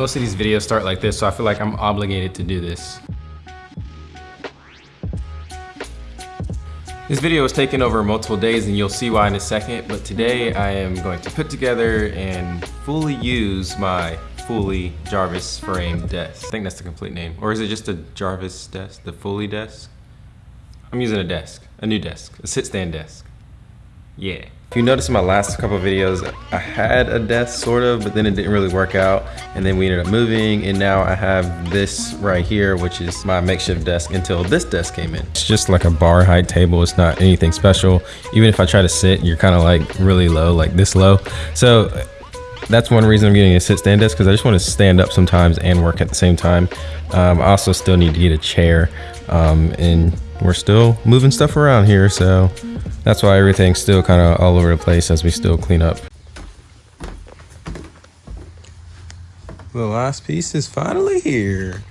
Most of these videos start like this, so I feel like I'm obligated to do this. This video was taken over multiple days and you'll see why in a second, but today I am going to put together and fully use my Fully Jarvis frame desk. I think that's the complete name. Or is it just a Jarvis desk, the Fully desk? I'm using a desk, a new desk, a sit stand desk. Yeah. If you notice in my last couple videos, I had a desk sort of, but then it didn't really work out. And then we ended up moving and now I have this right here, which is my makeshift desk until this desk came in. It's just like a bar height table. It's not anything special. Even if I try to sit, you're kind of like really low, like this low. So that's one reason I'm getting a sit stand desk because I just want to stand up sometimes and work at the same time. Um, I also still need to get a chair um, and we're still moving stuff around here. So that's why everything's still kind of all over the place as we still clean up. The last piece is finally here.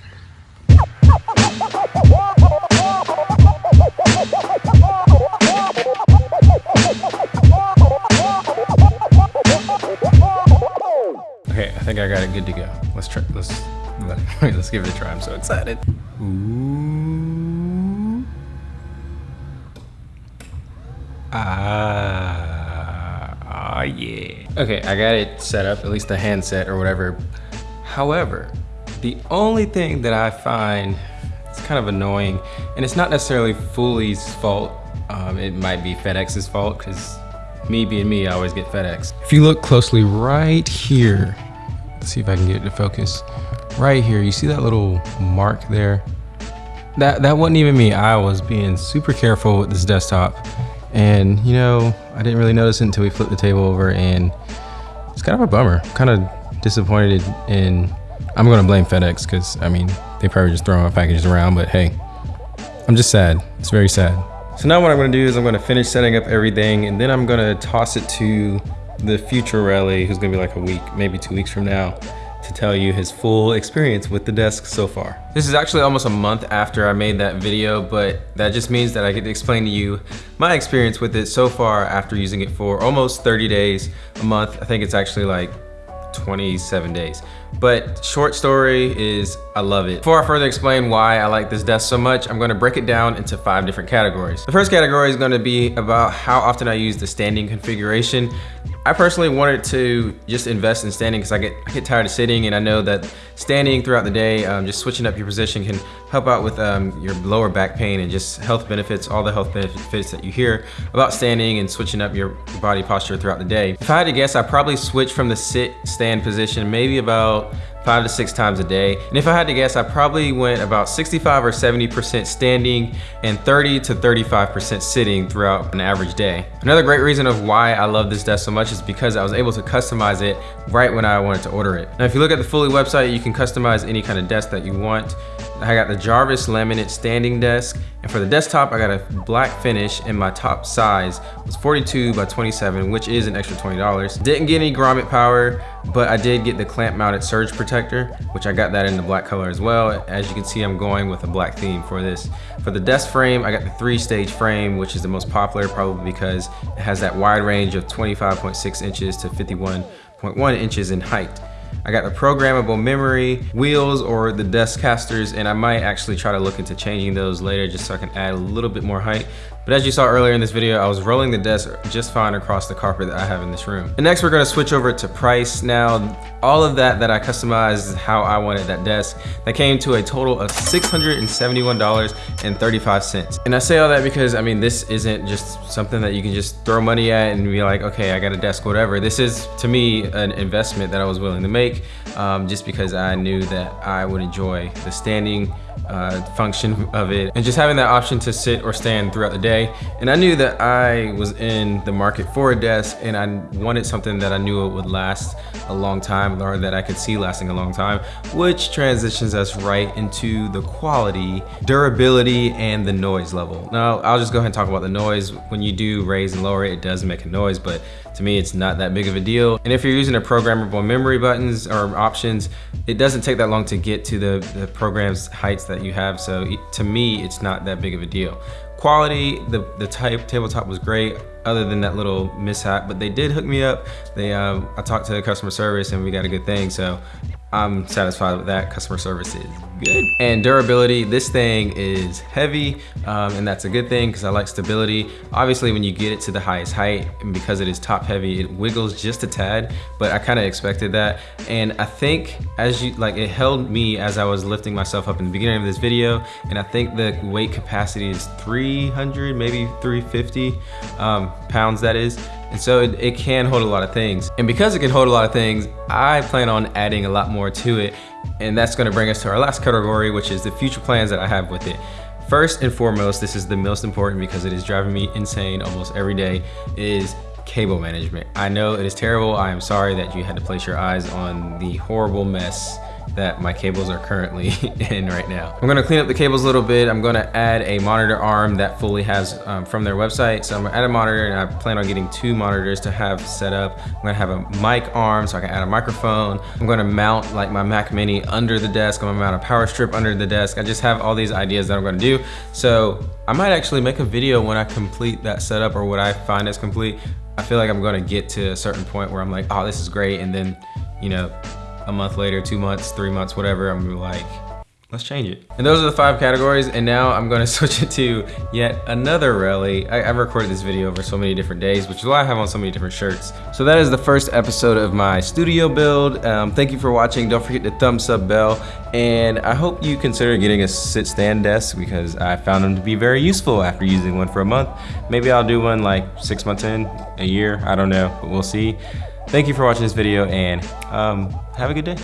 Okay, I think I got it good to go. Let's try, let's, let's give it a try. I'm so excited. Ooh. Ah, ah, yeah. Okay, I got it set up, at least the handset or whatever. However, the only thing that I find it's kind of annoying, and it's not necessarily Fully's fault. Um, it might be FedEx's fault because me being me, I always get FedEx. If you look closely right here, let's see if I can get it to focus. Right here, you see that little mark there? That, that wasn't even me. I was being super careful with this desktop. And you know, I didn't really notice it until we flipped the table over and it's kind of a bummer. I'm kind of disappointed in, I'm gonna blame FedEx because I mean, they probably just throw my packages around, but hey, I'm just sad. It's very sad. So now what I'm gonna do is I'm gonna finish setting up everything and then I'm gonna toss it to the future rally who's gonna be like a week, maybe two weeks from now, to tell you his full experience with the desk so far. This is actually almost a month after I made that video, but that just means that I get to explain to you my experience with it so far after using it for almost 30 days, a month. I think it's actually like 27 days. But short story is I love it. Before I further explain why I like this desk so much, I'm gonna break it down into five different categories. The first category is gonna be about how often I use the standing configuration. I personally wanted to just invest in standing because I get, I get tired of sitting and I know that standing throughout the day, um, just switching up your position can help out with um, your lower back pain and just health benefits, all the health benefits that you hear about standing and switching up your body posture throughout the day. If I had to guess, I probably switch from the sit stand position maybe about five to six times a day. And if I had to guess, I probably went about 65 or 70% standing and 30 to 35% sitting throughout an average day. Another great reason of why I love this desk so much is because I was able to customize it right when I wanted to order it. Now, if you look at the Fully website, you can customize any kind of desk that you want. I got the Jarvis laminate standing desk. And for the desktop, I got a black finish and my top size was 42 by 27, which is an extra $20. Didn't get any grommet power, but I did get the clamp mounted surge protector, which I got that in the black color as well. As you can see, I'm going with a black theme for this. For the desk frame, I got the three stage frame, which is the most popular probably because it has that wide range of 25.6 inches to 51.1 inches in height. I got the programmable memory wheels or the desk casters and I might actually try to look into changing those later just so I can add a little bit more height. But as you saw earlier in this video, I was rolling the desk just fine across the carpet that I have in this room. And next we're gonna switch over to price. Now, all of that that I customized how I wanted that desk, that came to a total of $671.35. And I say all that because, I mean, this isn't just something that you can just throw money at and be like, okay, I got a desk, whatever. This is, to me, an investment that I was willing to make um, just because I knew that I would enjoy the standing uh, function of it and just having that option to sit or stand throughout the day. And I knew that I was in the market for a desk and I wanted something that I knew it would last a long time or that I could see lasting a long time, which transitions us right into the quality, durability, and the noise level. Now, I'll just go ahead and talk about the noise. When you do raise and lower it, it does make a noise, but to me, it's not that big of a deal. And if you're using a programmable memory buttons or options, it doesn't take that long to get to the, the program's heights that you have. So to me, it's not that big of a deal. Quality, the, the type tabletop was great other than that little mishap, but they did hook me up. They, um, I talked to the customer service and we got a good thing. So I'm satisfied with that. Customer service is good. And durability, this thing is heavy, um, and that's a good thing because I like stability. Obviously, when you get it to the highest height, and because it is top heavy, it wiggles just a tad, but I kind of expected that. And I think as you, like it held me as I was lifting myself up in the beginning of this video, and I think the weight capacity is 300, maybe 350 um, pounds that is. And so it, it, can hold a lot of things. And because it can hold a lot of things, I plan on adding a lot more to it. And that's gonna bring us to our last category, which is the future plans that I have with it. First and foremost, this is the most important because it is driving me insane almost every day, is cable management. I know it is terrible. I am sorry that you had to place your eyes on the horrible mess that my cables are currently in right now. I'm gonna clean up the cables a little bit. I'm gonna add a monitor arm that fully has um, from their website. So I'm gonna add a monitor and I plan on getting two monitors to have set up. I'm gonna have a mic arm so I can add a microphone. I'm gonna mount like my Mac Mini under the desk. I'm gonna mount a power strip under the desk. I just have all these ideas that I'm gonna do. So I might actually make a video when I complete that setup or what I find is complete. I feel like I'm gonna get to a certain point where I'm like, oh, this is great. And then, you know, a month later, two months, three months, whatever, I'm like, let's change it. And those are the five categories. And now I'm gonna switch it to yet another rally. I, have recorded this video over so many different days, which is why I have on so many different shirts. So that is the first episode of my studio build. Um, thank you for watching. Don't forget the thumbs up bell. And I hope you consider getting a sit stand desk because I found them to be very useful after using one for a month. Maybe I'll do one like six months in, a year, I don't know, but we'll see. Thank you for watching this video and um, have a good day.